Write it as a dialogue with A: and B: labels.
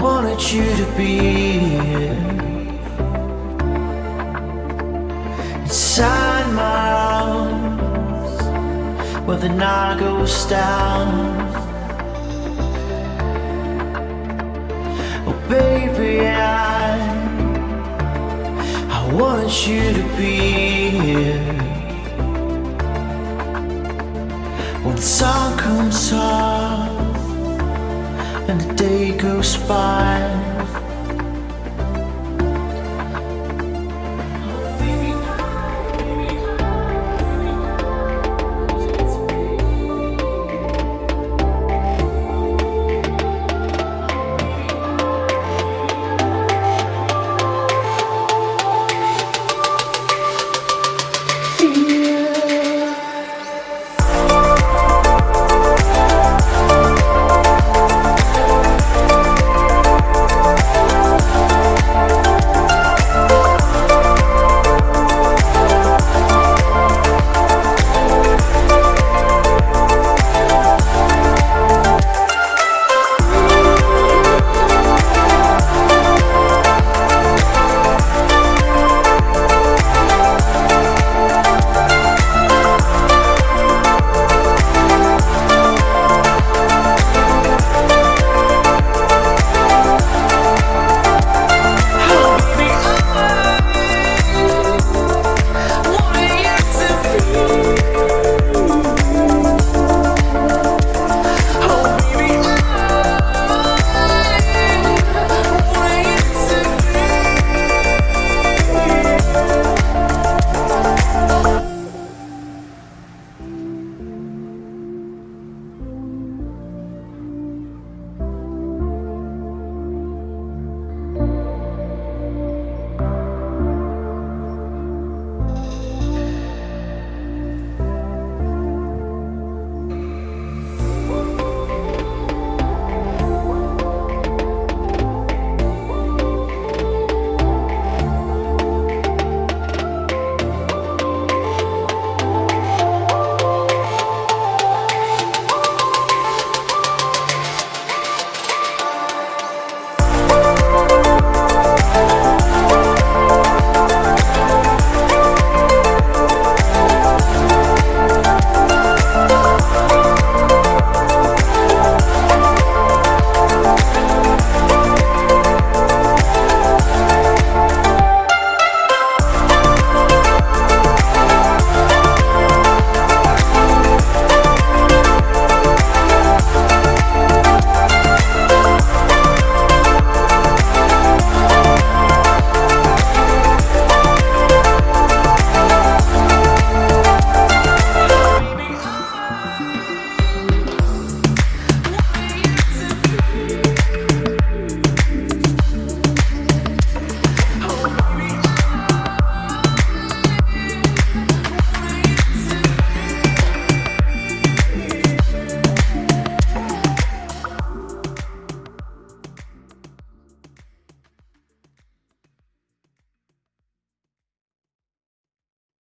A: wanted you to be inside my arms where the night goes down. Oh, baby, I, I wanted you to be here when the sun comes up and the day goes by.